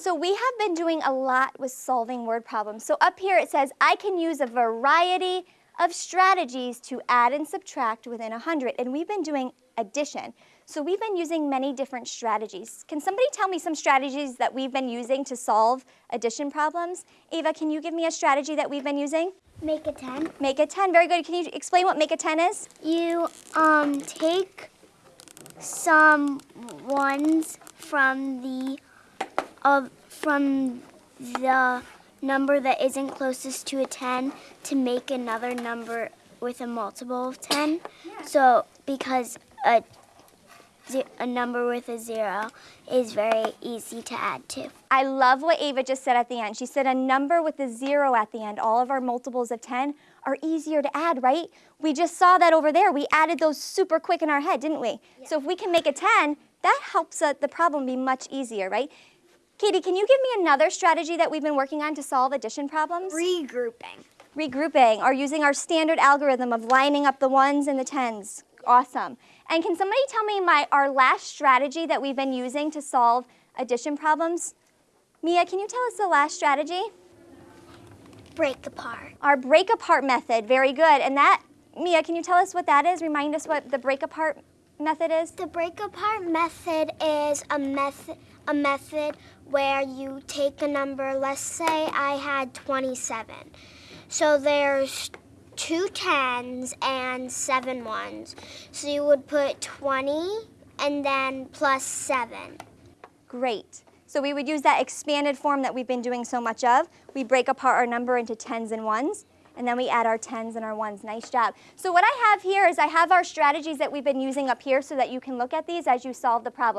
So we have been doing a lot with solving word problems. So up here it says, I can use a variety of strategies to add and subtract within 100. And we've been doing addition. So we've been using many different strategies. Can somebody tell me some strategies that we've been using to solve addition problems? Ava, can you give me a strategy that we've been using? Make a 10. Make a 10, very good. Can you explain what make a 10 is? You um, take some ones from the uh, from the number that isn't closest to a 10 to make another number with a multiple of 10. So because a, a number with a zero is very easy to add to. I love what Ava just said at the end. She said a number with a zero at the end, all of our multiples of 10 are easier to add, right? We just saw that over there. We added those super quick in our head, didn't we? So if we can make a 10, that helps uh, the problem be much easier, right? Katie, can you give me another strategy that we've been working on to solve addition problems? Regrouping. Regrouping or using our standard algorithm of lining up the ones and the tens. Awesome. And can somebody tell me my our last strategy that we've been using to solve addition problems? Mia, can you tell us the last strategy? Break apart. Our break apart method, very good. And that, Mia, can you tell us what that is? Remind us what the break apart method is? The break apart method is a method a method where you take a number, let's say I had 27. So there's two tens and seven ones. So you would put 20 and then plus 7. Great. So we would use that expanded form that we've been doing so much of. We break apart our number into tens and ones, and then we add our tens and our ones. Nice job. So what I have here is I have our strategies that we've been using up here so that you can look at these as you solve the problem.